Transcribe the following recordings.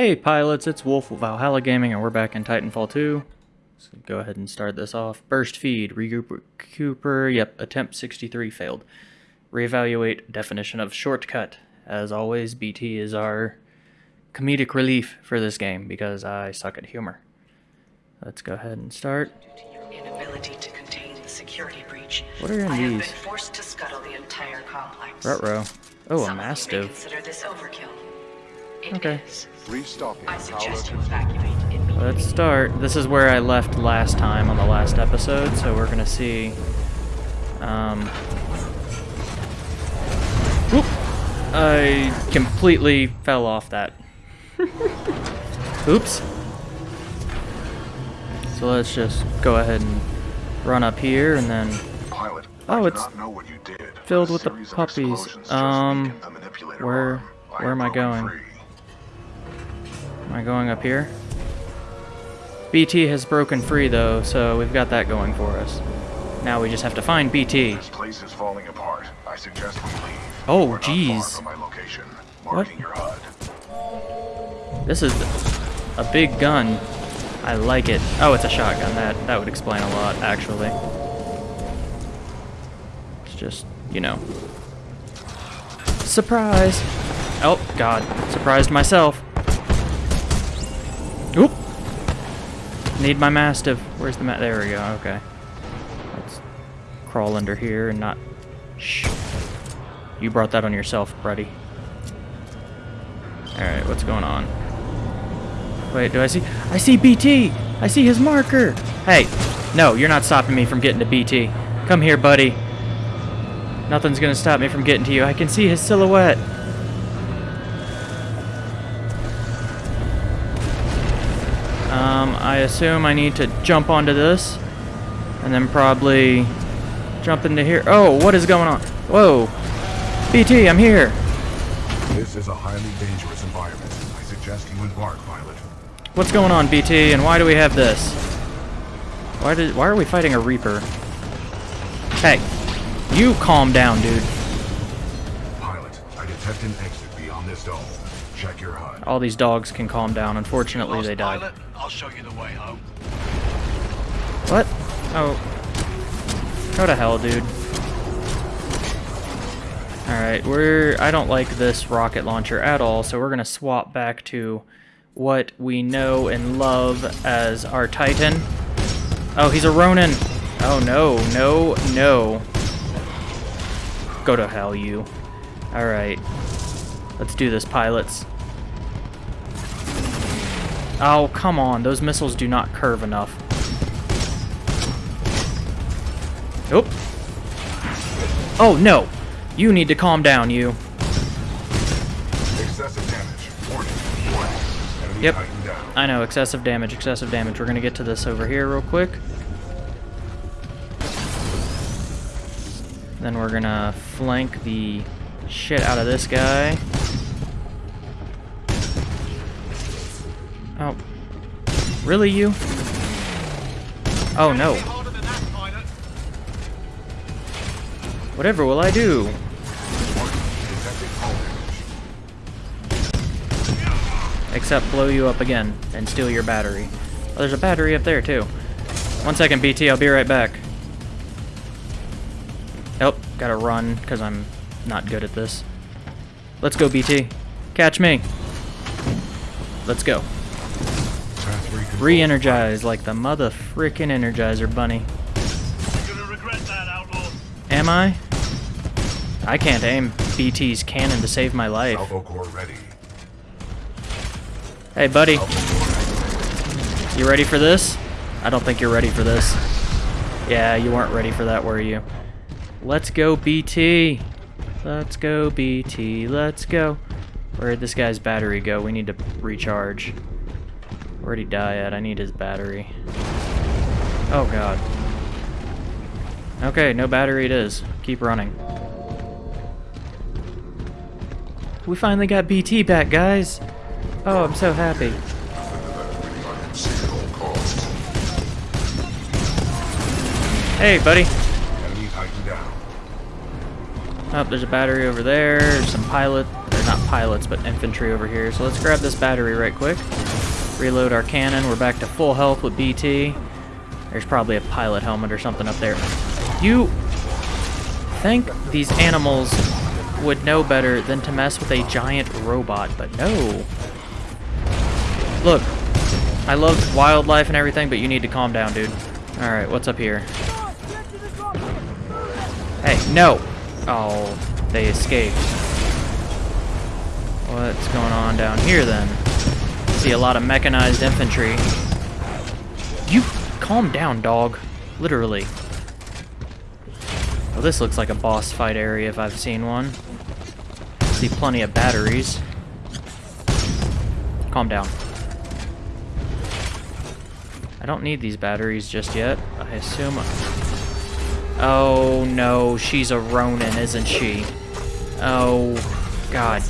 Hey pilots, it's Wolf with Valhalla Gaming and we're back in Titanfall 2. So go ahead and start this off. Burst feed, regroup Cooper, yep, attempt 63 failed. Reevaluate definition of shortcut. As always, BT is our comedic relief for this game because I suck at humor. Let's go ahead and start. Due to your inability to contain the security breach, What are in I have these? been forced to scuttle the entire complex. Ruh-roh. Oh, a Some of Mastiff. consider this overkill. It Okay. is. Restocking. I suggest you evacuate immediately. Let's start. This is where I left last time on the last episode, so we're gonna see. Um. Whoop! I completely fell off that. Oops. So let's just go ahead and run up here and then Pilot, Oh, it's know what you did, filled with the puppies. Um, the where- where am I broken going? Am I going up here? BT has broken free though, so we've got that going for us. Now we just have to find BT. This place is falling apart. I suggest we leave. Oh, We're not far jeez. from my location. What? This is a big gun. I like it. Oh, it's a shotgun. That that would explain a lot, actually. It's just, you know. Surprise! Oh, God. Surprised myself. Need my Mastiff. Where's the ma- There we go. Okay. Let's crawl under here and not... Shh. You brought that on yourself, buddy. Alright, what's going on? Wait, do I see? I see BT! I see his marker! Hey, no, you're not stopping me from getting to BT. Come here, buddy. Nothing's gonna stop me from getting to you. I can see his silhouette. I assume I need to jump onto this. And then probably jump into here. Oh, what is going on? Whoa. BT, I'm here. This is a highly dangerous environment. I suggest you embark, pilot. What's going on, BT, and why do we have this? Why did why are we fighting a Reaper? Hey, you calm down, dude. Pilot, I detect an exit beyond this dome. Check your HUD. All these dogs can calm down. Unfortunately, they died. pilot, I'll show you the way home. What? Oh. Go to hell, dude. Alright, we're... I don't like this rocket launcher at all, so we're gonna swap back to what we know and love as our Titan. Oh, he's a Ronin! Oh, no, no, no. Go to hell, you. Alright. Let's do this, pilots. Oh, come on. Those missiles do not curve enough. Nope. Oh, no. You need to calm down, you. Excessive damage. Warning. Warning. Yep. I know, excessive damage, excessive damage. We're gonna get to this over here real quick. Then we're gonna flank the shit out of this guy. Really, you? Oh, no. Whatever will I do? Except blow you up again and steal your battery. Oh, there's a battery up there, too. One second, BT, I'll be right back. Oh, gotta run, because I'm not good at this. Let's go, BT. Catch me. Let's go. Re-energize like the mother frickin' Energizer Bunny. Am I? I can't aim BT's cannon to save my life. Hey, buddy. You ready for this? I don't think you're ready for this. Yeah, you weren't ready for that, were you? Let's go, BT. Let's go, BT. Let's go. Where'd this guy's battery go? We need to recharge. Where'd he die at? I need his battery. Oh, God. Okay, no battery it is. Keep running. We finally got BT back, guys. Oh, I'm so happy. Hey, buddy. Down. Oh, there's a battery over there. There's some pilot. or not pilots, but infantry over here. So let's grab this battery right quick. Reload our cannon. We're back to full health with BT. There's probably a pilot helmet or something up there. You think these animals would know better than to mess with a giant robot, but no. Look, I love wildlife and everything, but you need to calm down, dude. Alright, what's up here? Hey, no! Oh, they escaped. What's going on down here, then? See a lot of mechanized infantry. You calm down, dog. Literally. Well, this looks like a boss fight area if I've seen one. See plenty of batteries. Calm down. I don't need these batteries just yet. I assume... Oh no, she's a Ronin, isn't she? Oh, God.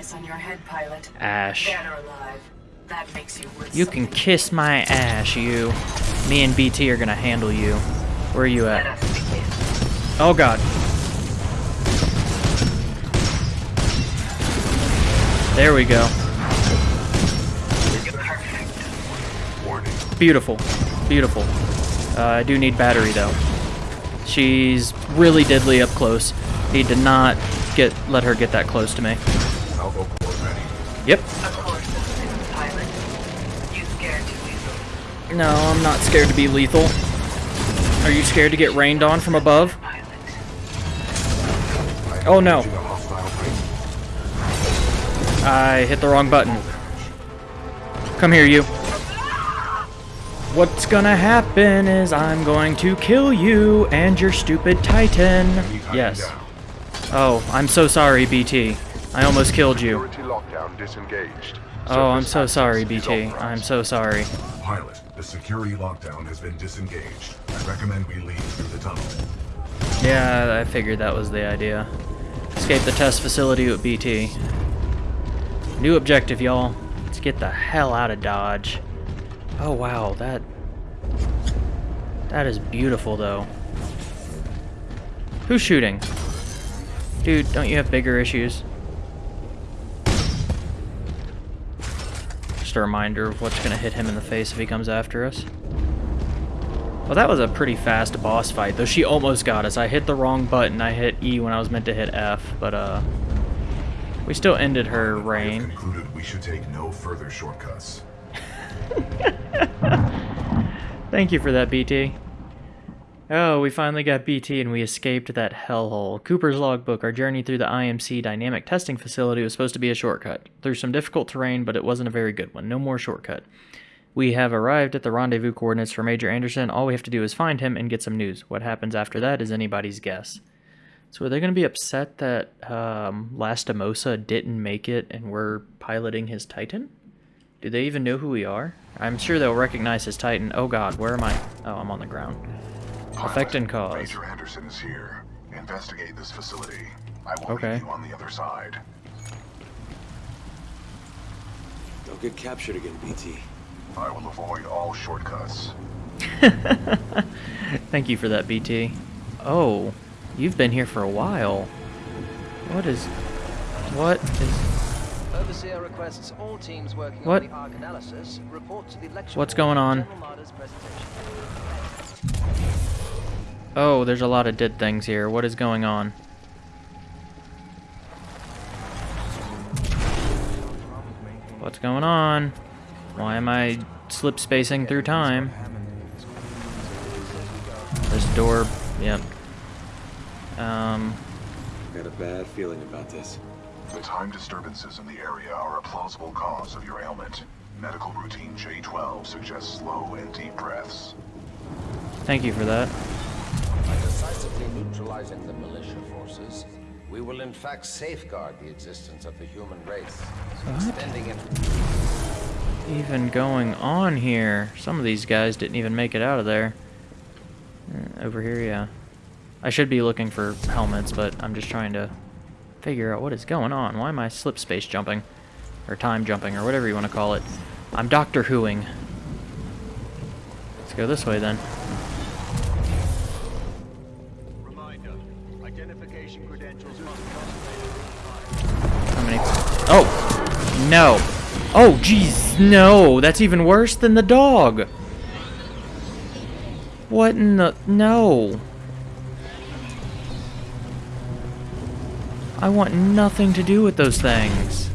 Price on your head, pilot. Ash. Dead or alive. That makes you You can kiss my ass, you. Me and BT are gonna handle you. Where are you at? Oh god. There we go. Beautiful. Beautiful. Uh, I do need battery though. She's really diddly up close. Need to not get let her get that close to me. Easily. No, I'm not scared to be lethal. Are you scared to get rained on from above? Oh no. Engaging a hostile plane. I hit the wrong button. Come here, you. What's gonna happen is I'm going to kill you and your stupid Titan. Yes. Oh, I'm so sorry, BT. I almost killed you. Lockdown disengaged. Oh, I'm so sorry, BT. I'm so sorry. Pilot, the security lockdown has been disengaged. I recommend we leave through the tunnel. Yeah, I figured that was the idea. Escape the test facility with BT. New objective, y'all. Let's get the hell out of Dodge. Oh, wow, that... That is beautiful, though. Who's shooting? Dude, don't you have bigger issues? Just a reminder of what's gonna hit him in the face if he comes after us. Well, that was a pretty fast boss fight, though she almost got us. I hit the wrong button. I hit E when I was meant to hit F, but, uh... We still ended her reign. concluded we should take no further shortcuts. Thank you for that, BT. Oh, we finally got BT and we escaped that hellhole. Cooper's logbook. Our journey through the IMC dynamic testing facility was supposed to be a shortcut. Through some difficult terrain, but it wasn't a very good one. No more shortcut. We have arrived at the rendezvous coordinates for Major Anderson. All we have to do is find him and get some news. What happens after that is anybody's guess. So are they going to be upset that um, Lastimosa didn't make it and we're piloting his Titan? Do they even know who we are? I'm sure they'll recognize his Titan. Oh god, where am I? Oh, I'm on the ground. Pilot, Effect and cause. Major Anderson is here. Investigate this facility. I will Okay. meet you on the other side. Don't get captured again, BT. I will avoid all shortcuts. Thank you for that, BT. Oh, you've been here for a while. What is... What is... Overseer requests all teams working What? on the Arc analysis report to the lecture What's going for on? General Marder's presentation. Oh, there's a lot of dead things here. What is going on? What's going on? Why am I slip spacing through time? This door, yep. Um, Got a bad feeling about this. The time disturbances in the area are a plausible cause of your ailment. Medical routine J12 suggests slow and deep breaths. thank you for that. By decisively neutralizing the militia forces, we will in fact safeguard the existence of the human race, extending it Even going on here? Some of these guys didn't even make it out of there. Uh, over here, yeah. I should be looking for helmets, but I'm just trying to figure out what is going on. Why am I slip space jumping? Or time jumping, or whatever you want to call it. I'm Doctor Whoing. Let's go this way then. No. Oh, jeez, no. That's even worse than the dog. What in the... No. I want nothing to do with those things.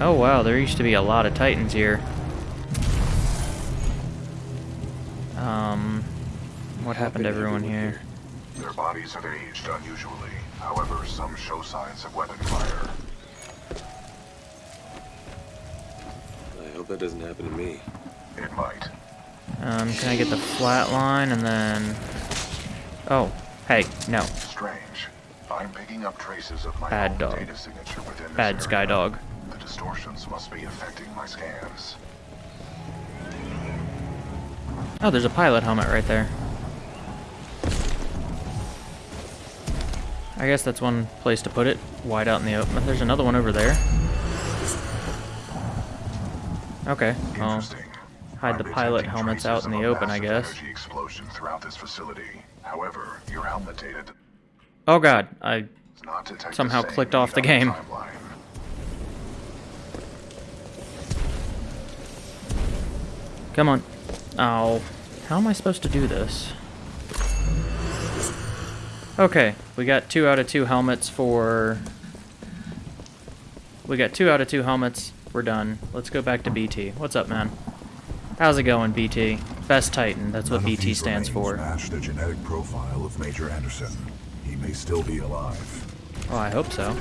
Oh, wow, there used to be a lot of titans here. Um, what happened to everyone here? Their bodies have aged unusually. However, some show signs of weapon fire. That doesn't happen to me. It might. Um, can I get the flat line and then... Oh, hey, no. Strange. I'm picking up traces of my Bad own dog. data signature within this Bad sky dog. The distortions must be affecting my scans. Oh, there's a pilot helmet right there. I guess that's one place to put it, wide out in the open. There's another one over there. Okay, well, Interesting. hide the pilot helmets out in the open, I guess. Explosion throughout this facility. However, your helmet data oh god, I Somehow clicked off the game. timeline. Come on. Oh. How am I supposed to do this? Okay, we got two out of two helmets for... We got two out of two helmets. We're done. Let's go back to BT. What's up, man? How's it going, BT? Best Titan. That's what None BT stands for. Match the genetic profile of Major Anderson. He may still be alive. Oh, I hope so.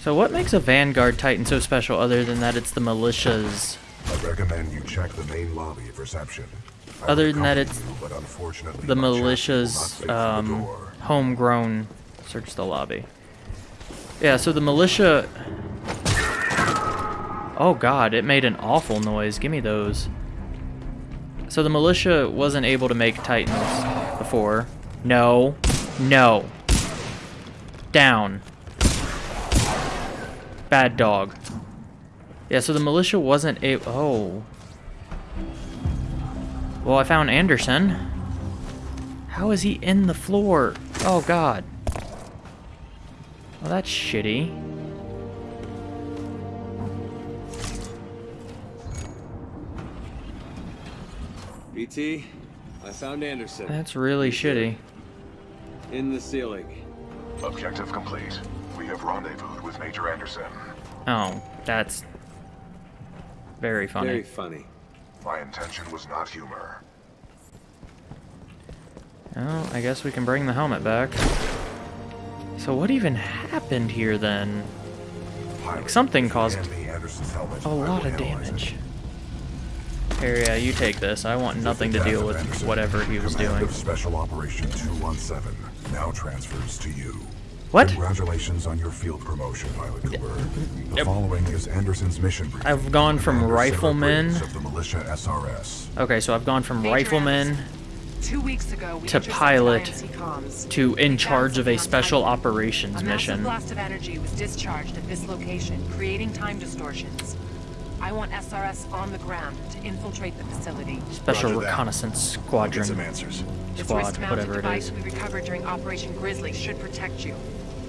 So what makes a Vanguard Titan so special other than that it's the militia's... I recommend you check the main lobby of reception. I Other than that, it's you, the my chassis will not militia's um, homegrown search the lobby. Yeah, so the militia. Oh god, it made an awful noise. Give me those. So the militia wasn't able to make titans before. No, no. Down. Bad dog. Yeah, so the militia wasn't able. Oh. Well, I found Anderson. How is he in the floor? Oh god. Well, that's shitty. BT, I found Anderson. That's really shitty. In the ceiling. Objective complete. We have rendezvoused with Major Anderson. Oh, that's very funny. Very funny. My intention was not humor. Well, I guess we can bring the helmet back. So what even happened here then? Pilot, something caused hand me Anderson's helmet, A I will lot of damage. Here, yeah, you take this. I want nothing to Death deal with whatever he was doing. Special Operation 217 now transfers to you. What? Congratulations on your field promotion, Pilot Cooper. The following is Anderson's mission brief. I've gone from Commander Sarah rifleman- Briggs of the militia SRS. Okay, so I've gone from Major rifleman Two weeks ago, we To pilot to in charge of a special Titan. operations A mission. blast of energy was discharged at this location, creating time distortions. I want SRS on the ground to infiltrate the facility. Special Roger that. Reconnaissance Get Squadron. some answers. This Squad, wrist-mounted whatever it device is. we recovered during Operation Grizzly should protect you.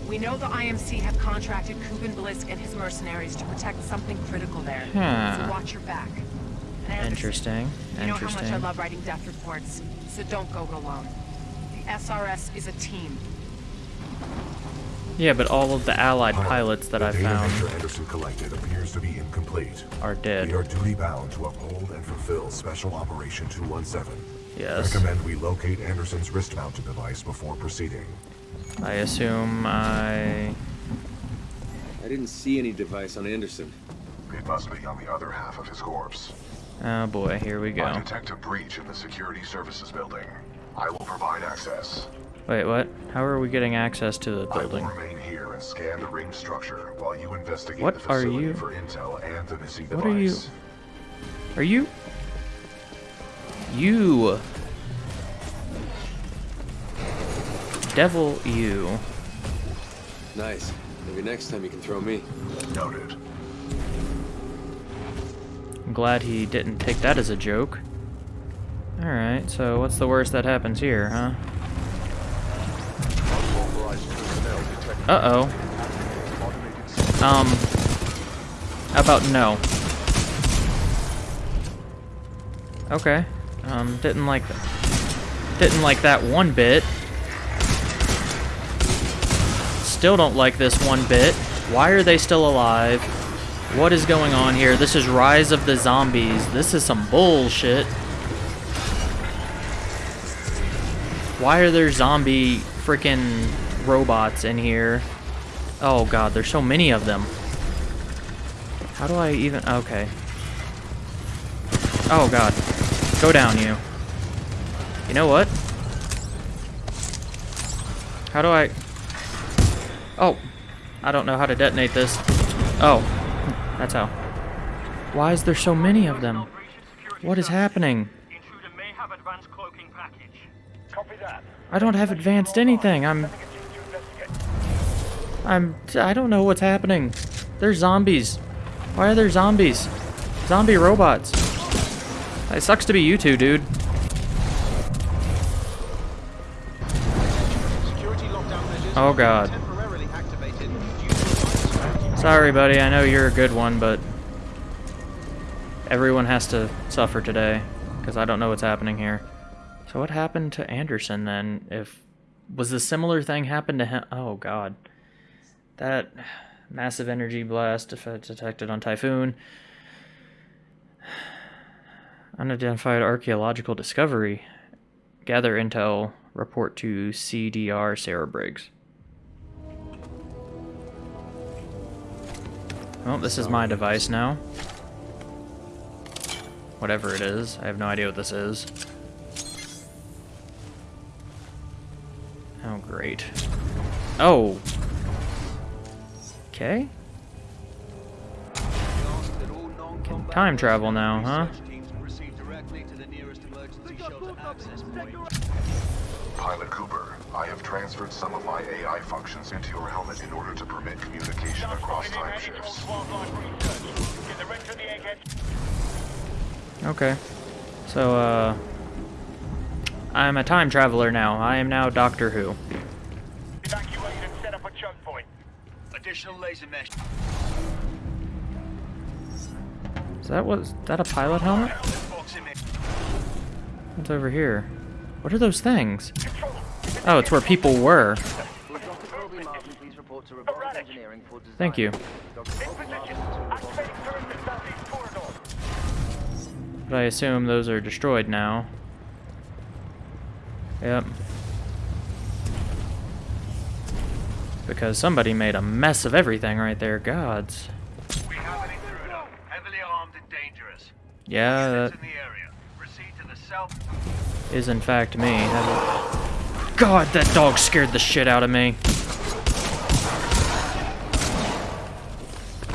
We know the IMC have contracted Kuben Blisk and his mercenaries to protect something critical there. Huh. So watch your back. And Anderson, Interesting. You know how much I love writing death reports, so don't go it alone. The SRS is a team. Yeah, but all of the allied pilots that the I data found Anderson collected appears to be incomplete. are We are duty bound to uphold and fulfill Special Operation 217. Yes. Recommend we locate Anderson's wrist-mounted device before proceeding. I assume I... I didn't see any device on Anderson. It must be on the other half of his corpse. Oh boy, here we go. I detect a breach in the security services building. I will provide access. Wait, what? How are we getting access to the building? I will remain here and scan the ring structure while you investigate What the are facility you- for intel and the missing device. What are you... Are you... You... Devil you. Nice. Maybe next time you can throw me. Noted. I'm glad he didn't take that as a joke. Alright, so what's the worst that happens here, huh? Uh-oh. Um, how about no? Okay. Um, didn't like that. Didn't like that one bit. Still don't like this one bit. Why are they still alive? What is going on here? This is Rise of the Zombies. This is some bullshit. Why are there zombie freaking robots in here? Oh god, there's so many of them. How do I even... Okay. Oh god. Go down, you. You know what? How do I... Oh. I don't know how to detonate this. Oh. That's how. Why is there so many of them? What is happening? I don't have advanced anything. I'm... I'm... I don't know what's happening. There's zombies. Why are there zombies? Zombie robots. It sucks to be you two, dude. Oh god. Sorry, buddy. I know you're a good one, but everyone has to suffer today because I don't know what's happening here. So what happened to Anderson then? If was a similar thing happened to him? Oh god, that massive energy blast detected on Typhoon. Unidentified archaeological discovery. Gather intel. Report to CDR Sarah Briggs. Well, this is my device now. Whatever it is. I have no idea what this is. Oh, great. Oh! Okay. Can time travel now, huh? Pilot Cooper, I have transferred some of my AI functions into your helmet in order to permit communication across time shifts. Okay. So, uh... I'm a time traveler now. I am now Doctor Who. Evacuate and set up a choke point. Additional laser mesh. Is that what? Is that a pilot helmet? What's over here? What are those things? Oh, it's where people were. Thank you. But I assume those are destroyed now. Yep. Because somebody made a mess of everything right there. Gods. We have an intruder, heavily armed and dangerous. Yeah, that in the area. Proceed to the south. is in fact me. God, that dog scared the shit out of me.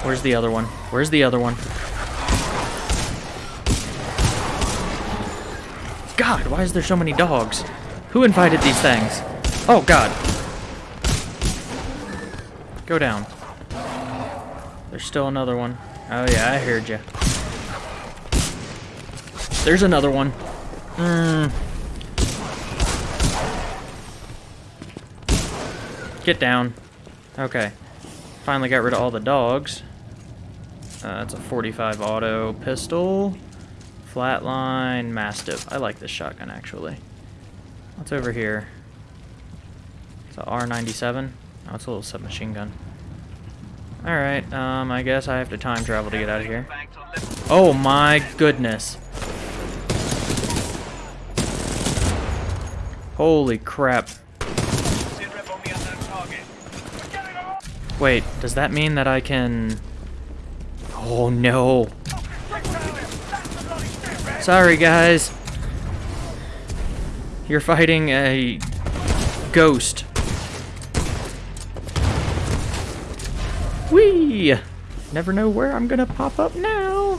Where's the other one? Where's the other one? God, why is there so many dogs? Who invited these things? Oh, God. Go down. There's still another one. Oh, yeah, I heard you. There's another one. Hmm. Get down. Okay. Finally got rid of all the dogs. Uh, that's a 45 auto pistol. Flatline Mastiff. I like this shotgun, actually. What's over here? It's a R97. Oh, it's a little submachine gun. Alright, um, I guess I have to time travel to get out of here. Oh my goodness. Holy crap. Wait, does that mean that I can... Oh no. Sorry guys. You're fighting a ghost. Whee! Never know where I'm gonna pop up now.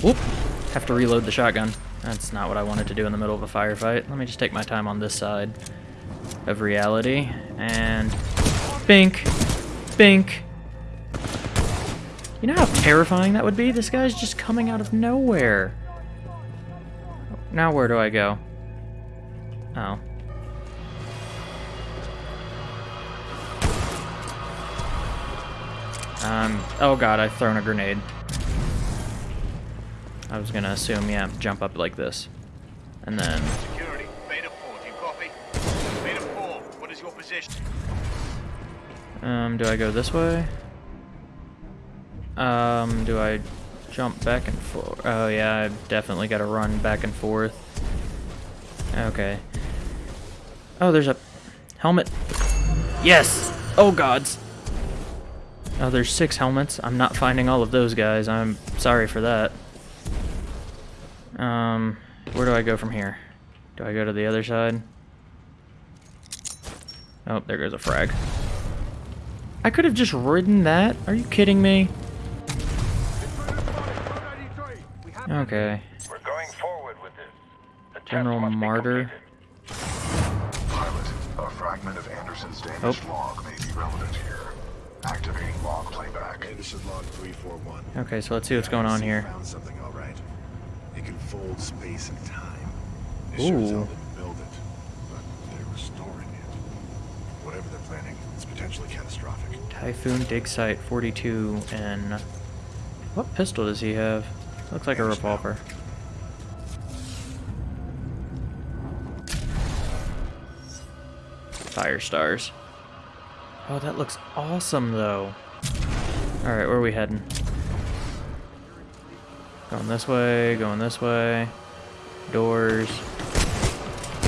Whoop. Have to reload the shotgun. That's not what I wanted to do in the middle of a firefight. Let me just take my time on this side of reality. And bink, bink. You know how terrifying that would be? This guy's just coming out of nowhere. Now where do I go? Oh. Um, oh god, I've thrown a grenade. I was gonna assume, yeah, jump up like this. And then um, do I go this way? Um, do I jump back and forth? Oh yeah, I definitely gotta run back and forth. Okay. Oh, there's a helmet. Yes! Oh gods! Oh, there's six helmets. I'm not finding all of those guys. I'm sorry for that. Um, where do I go from here? Do I go to the other side? Oh, there goes a frag. I could have just ridden that. Are you kidding me? Okay. We're going forward with this. The General Marder. Pilot, a fragment of Anderson's damaged Oh. log may be relevant here. Activating log playback. Anderson log 341. Okay, so let's see what's going on here. Found something all right. It can fold space and time. They Ooh. sure as hell didn't build it, but they're restoring it. Whatever they're planning, it's potentially catastrophic. Typhoon Dig Site 42 and... What pistol does he have? Looks like a revolver. Fire stars. Oh, that looks awesome, though. Alright, where are we heading? Going this way, going this way. Doors.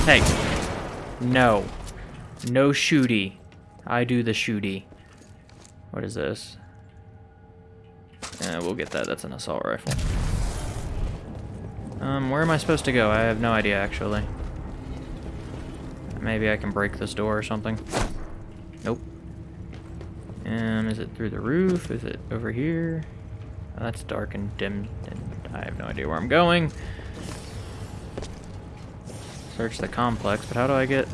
Hey! No. No shooty. I do the shooty. What is this? Yeah, we'll get that. That's an assault rifle. Um, where am I supposed to go? I have no idea, actually. Maybe I can break this door or something. Nope. Um, is it through the roof? Is it over here? Oh, that's dark and dim, and I have no idea where I'm going. Search the complex, but how do I get...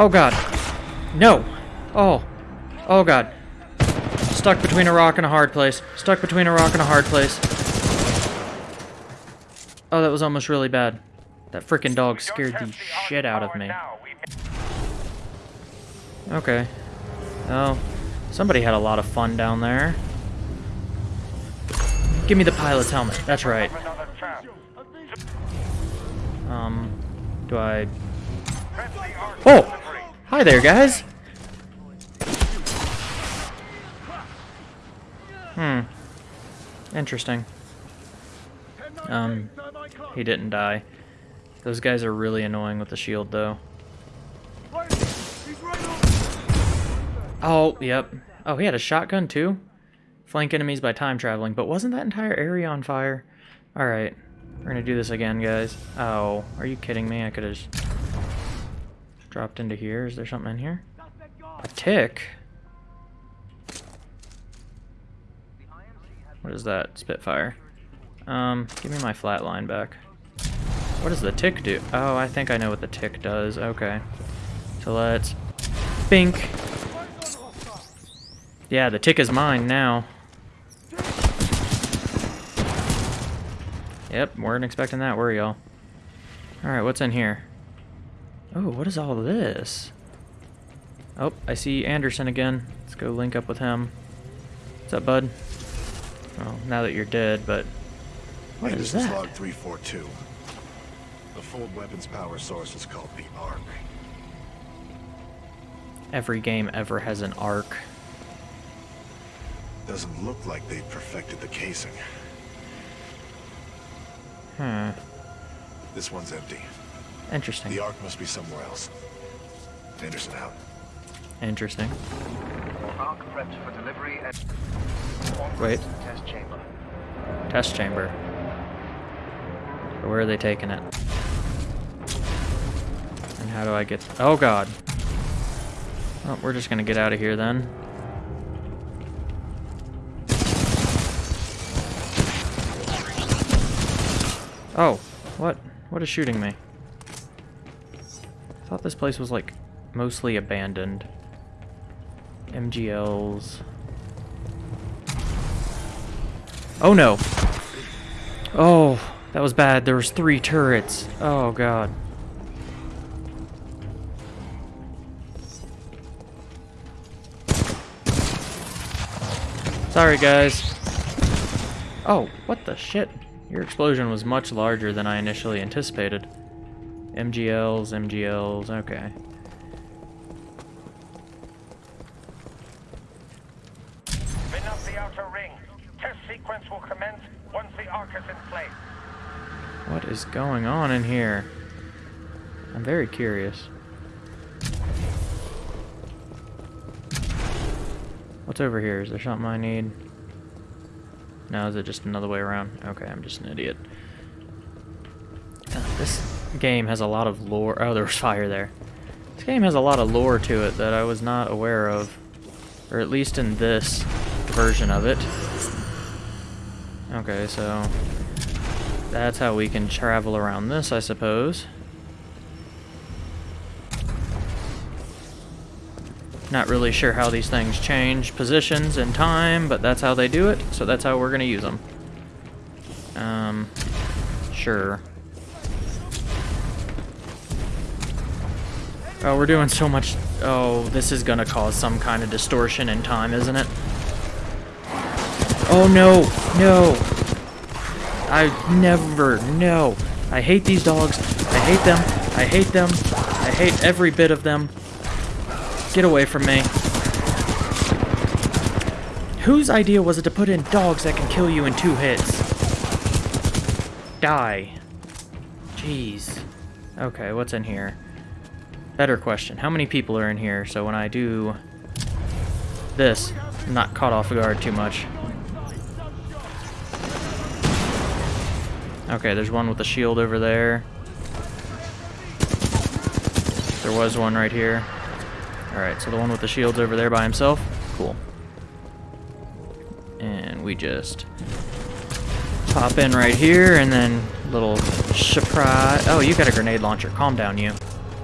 Oh god. No. Oh. Oh god. Stuck between a rock and a hard place. Stuck between a rock and a hard place. Oh, that was almost really bad. That freaking dog scared the shit out of me. Okay. Oh. Somebody had a lot of fun down there. Give me the pilot's helmet. That's right. Um, do I... Oh! Hi there, guys! Hmm. Interesting. Um, he didn't die. Those guys are really annoying with the shield, though. Oh, yep. Oh, he had a shotgun, too? Flank enemies by time traveling, but wasn't that entire area on fire? Alright. We're gonna do this again, guys. Oh, are you kidding me? I could've just dropped into here. Is there something in here? A tick? What is that? Spitfire. Um, give me my flatline back. What does the tick do? Oh, I think I know what the tick does. Okay. So let's... Bink! Yeah, the tick is mine now. Yep, weren't expecting that, were y'all? Alright, what's in here? Oh, what is all this? Oh, I see Anderson again. Let's go link up with him. What's up, bud? Well, now that you're dead, but... What is that? log 342. The fold weapons power source is called the Arc. Every game ever has an arc. Doesn't look like they've perfected the casing. Hmm. This one's empty. Interesting. The Arc must be somewhere else. Anderson out. Interesting. Arc prepped for delivery at Wait. test chamber. Test chamber. Where are they taking it? And how do I get... Oh, God. Oh, we're just gonna get out of here then. Oh, what? What is shooting me? thought this place was like mostly abandoned. MGLs. Oh no! Oh, that was bad. There was three turrets. Oh god. Sorry guys. Oh, what the shit? Your explosion was much larger than I initially anticipated. MGLs, MGLs, okay. Spin up the outer ring. Test sequence will commence once the arc is in place. What is going on in here? I'm very curious. What's over here? Is there something I need? No, is it just another way around? Okay, I'm just an idiot. Uh, this game has a lot of lore. Oh, there was fire there. This game has a lot of lore to it that I was not aware of. Or at least in this version of it. Okay, so that's how we can travel around this, I suppose. Not really sure how these things change positions and time, but that's how they do it, so that's how we're going to use them. Um, sure. Oh, we're doing so much... Oh, this is to cause some kind of distortion in time, isn't it? Oh, no! No! I never, no. I hate these dogs. I hate them. I hate them. I hate every bit of them. Get away from me. Whose idea was it to put in dogs that can kill you in two hits? Die. Jeez. Okay, what's in here? Better question. How many people are in here so when I do this, I'm not caught off guard too much? Okay, there's one with a shield over there. There was one right here. Alright, so the one with the shield's over there by himself. Cool. And we just pop in right here and then little surprise. Oh, you got a grenade launcher. Calm down, you.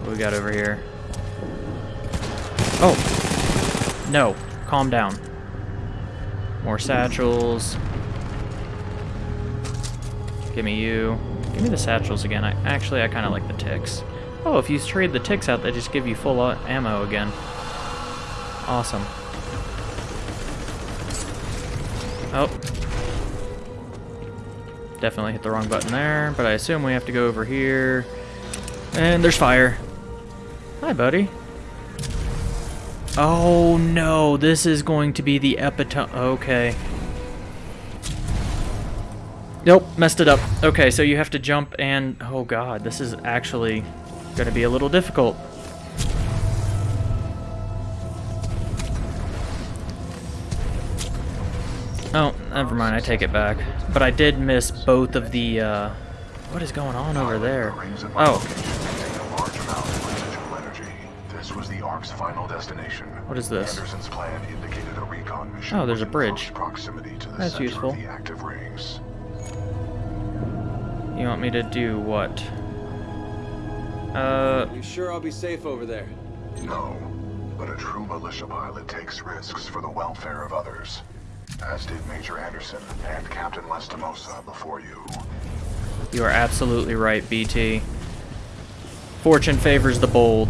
What we got over here? Oh! No. Calm down. More satchels. Give me you. Give me the satchels again. I Actually, I kind of like the ticks. Oh, if you trade the ticks out, they just give you full uh, ammo again. Awesome. Oh. Definitely hit the wrong button there, but I assume we have to go over here. And there's fire. Hi, buddy. Oh, no. This is going to be the epitome. Okay. Nope, messed it up. Okay, so you have to jump and... Oh god, this is actually going to be a little difficult. Oh, never mind, I take it back. But I did miss both of the, uh... What is going on over there? Oh. This was final destination. What is this? Anderson's plan indicated a recon mission. Oh, there's a bridge. Proximity to the That's useful. Of the active rings. You want me to do what? Uh, You sure I'll be safe over there? No, but a true militia pilot takes risks for the welfare of others. As did Major Anderson and Captain Lastimosa before you. you are absolutely right, BT. Fortune favors the bold.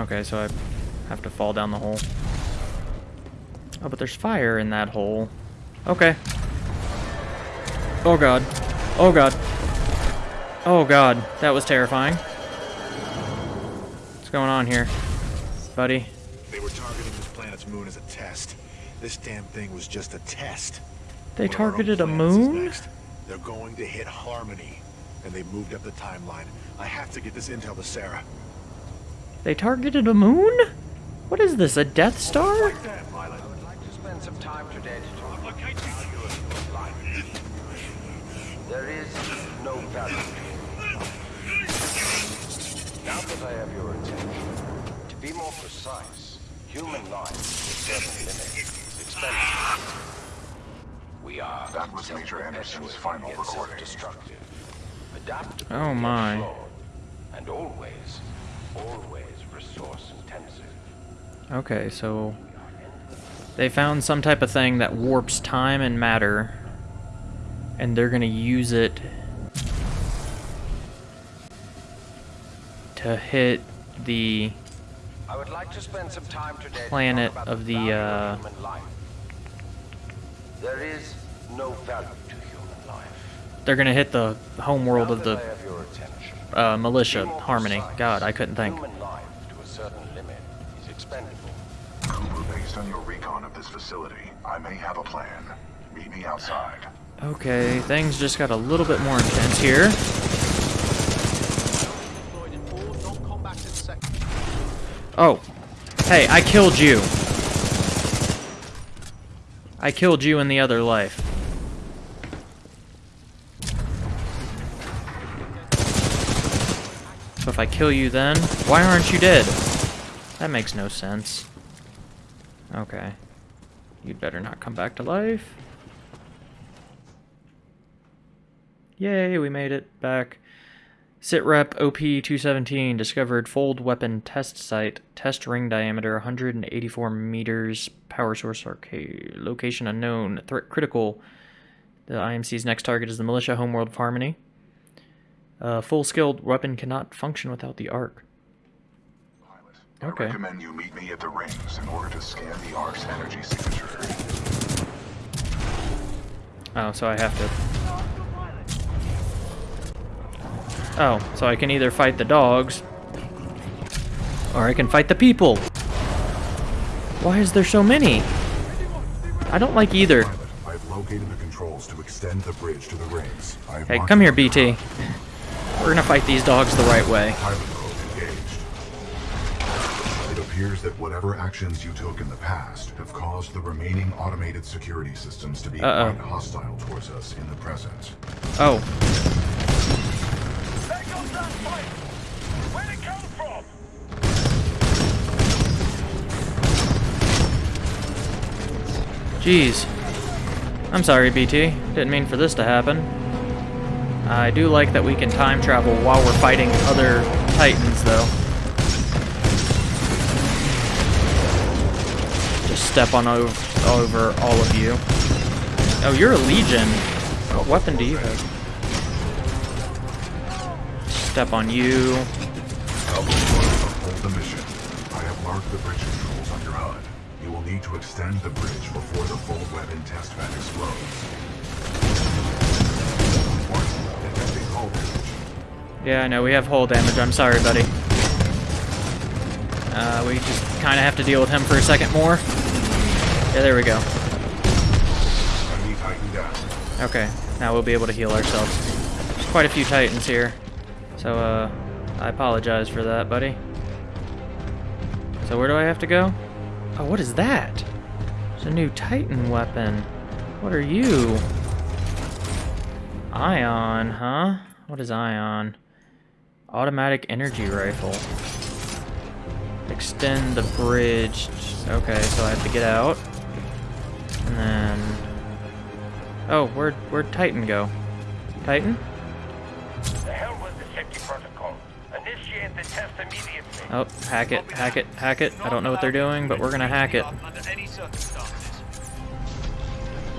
Okay, so I have to fall down the hole. Oh, but there's fire in that hole. Okay. Oh god. Oh god. Oh god. That was terrifying. What's going on here? Buddy? They were targeting this planet's moon as a test. This damn thing was just a test. They One of our own targeted a moon? They're going to hit Harmony. And they moved up the timeline. I have to get this intel to Sarah. They targeted a moon? What is this, a Death Star? I would like to spend some time today to talk about the value of human life. There is no value. Now that I have your attention, to be more precise, human life is certain limit. It's expensive. We are That was Major Anderson's final yet recording. self-destructive. Adaptable, Oh, my. And always, always resource intensive. Okay, so they found some type of thing that warps time and matter, and they're gonna use it to hit the I would like to spend some time today Planet of the, uh, human life. There is no value to human life. they're gonna hit the home world of the I have your attention, uh, militia harmony. God, I couldn't think. Human life to certain limit is expendable. Cooper, based on your recon of this facility, I may have a plan. Meet me outside. Okay, things just got a little bit more intense here. Oh, hey, I killed you. I killed you in the other life. If I kill you then, why aren't you dead? That makes no sense. Okay. You'd better not come back to life. Yay, we made it back. Sitrep OP-217 discovered fold weapon test site. Test ring diameter 184 meters. Power source arcade. Location unknown. Threat critical. The IMC's next target is the militia homeworld of Harmony. Uh, full-skilled weapon cannot function without the Ark. Pilot, Okay. I recommend you meet me at the rings in order to scan the Ark's energy signature. Oh, so I have to... Oh, so I can either fight the dogs, or I can fight the people. Why is there so many? I don't like either. Pilot, I've located the controls to extend the bridge to the rings. Hey, come here, BT. We're gonna fight these dogs the right way. Pilot mode engaged. It appears that whatever actions you took in the past have caused the remaining automated security systems to be Uh-oh. quite hostile towards us in the present. Oh, There goes that fight! Where'd it come from? jeez. I'm sorry, BT. Didn't mean for this to happen. I do like that we can time travel while we're fighting other titans, though. Just step on over, over all of you. Oh, you're a Legion. What weapon do you have? Step on you. Hold the mission. I have marked the bridge controls on your HUD. You will need to extend the bridge before the fold weapon test explodes. Yeah, I know, we have hull damage. I'm sorry, buddy. Uh, we just kind of have to deal with him for a second more. Yeah, there we go. Okay, now we'll be able to heal ourselves. There's quite a few titans here. So, uh, I apologize for that, buddy. So where do I have to go? Oh, what is that? It's a new titan weapon. What are you? Ion, huh? What is Ion? Automatic energy rifle. Extend the bridge. Okay, so I have to get out. And then... Oh, where'd, where'd Titan go? Titan? The hell the safety protocol. Initiate the test immediately. Oh, hack it, hack it, hack it. I don't know what they're doing, but we're gonna hack it.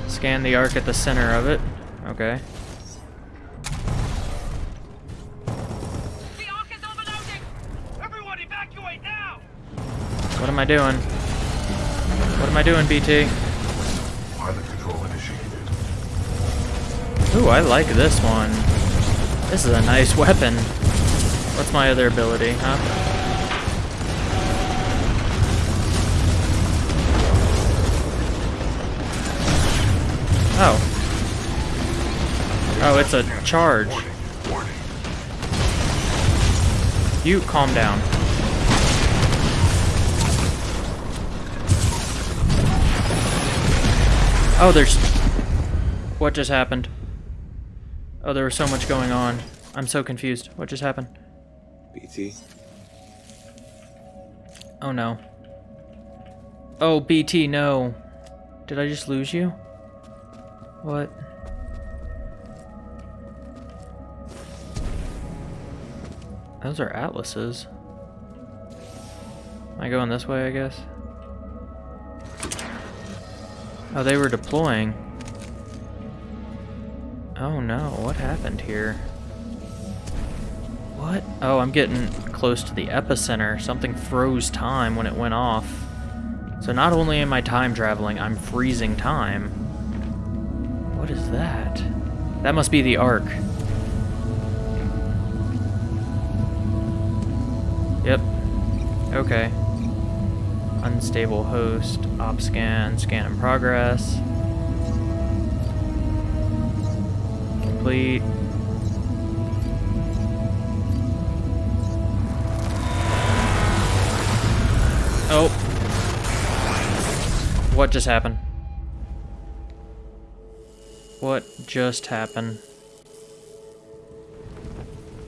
Scan the Ark at the center of it. Okay. Am I doing? What am I doing, BT? Pilot control initiated. Ooh, I like this one. This is a nice weapon. What's my other ability, huh? Oh. Oh, it's a charge. You calm down. Oh, there's... What just happened? Oh, there was so much going on. I'm so confused. What just happened? BT, Oh no. Oh, BT, no. Did I just lose you? What? Those are atlases. Am I going this way, I guess? Oh, they were deploying. Oh no, what happened here? What? Oh, I'm getting close to the epicenter. Something froze time when it went off. So not only am I time traveling, I'm freezing time. What is that? That must be the Ark. Yep. Okay. Unstable host, op scan, scan in progress. Complete. Oh. What just happened? What just happened?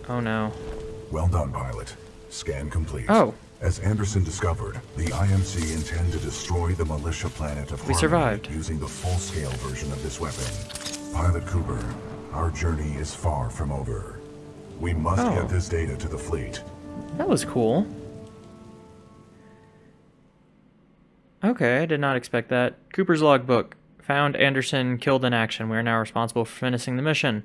Oh no. Well done, pilot. Scan complete. Oh. As Anderson discovered, the IMC intend to destroy the militia planet of We Harmony survived. using the full-scale version of this weapon. Pilot Cooper, our journey is far from over. We must Oh. get this data to the fleet. That was cool. Okay, I did not expect that. Cooper's logbook. Found Anderson killed in action. We are now responsible for finishing the mission.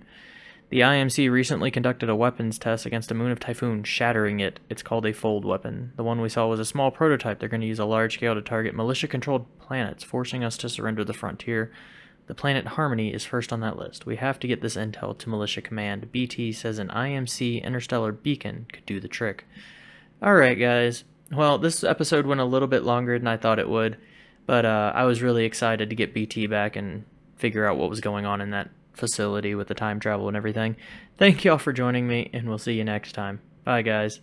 The IMC recently conducted a weapons test against a moon of Typhon, shattering it. It's called a fold weapon. The one we saw was a small prototype. They're going to use a large scale to target militia controlled planets, forcing us to surrender the frontier. The planet Harmony is first on that list. We have to get this intel to Militia Command. BT says an IMC interstellar beacon could do the trick. Alright, guys. Well, this episode went a little bit longer than I thought it would, but uh, I was really excited to get BT back and figure out what was going on in that facility with the time travel and everything. Thank y'all for joining me, and we'll see you next time. Bye, guys.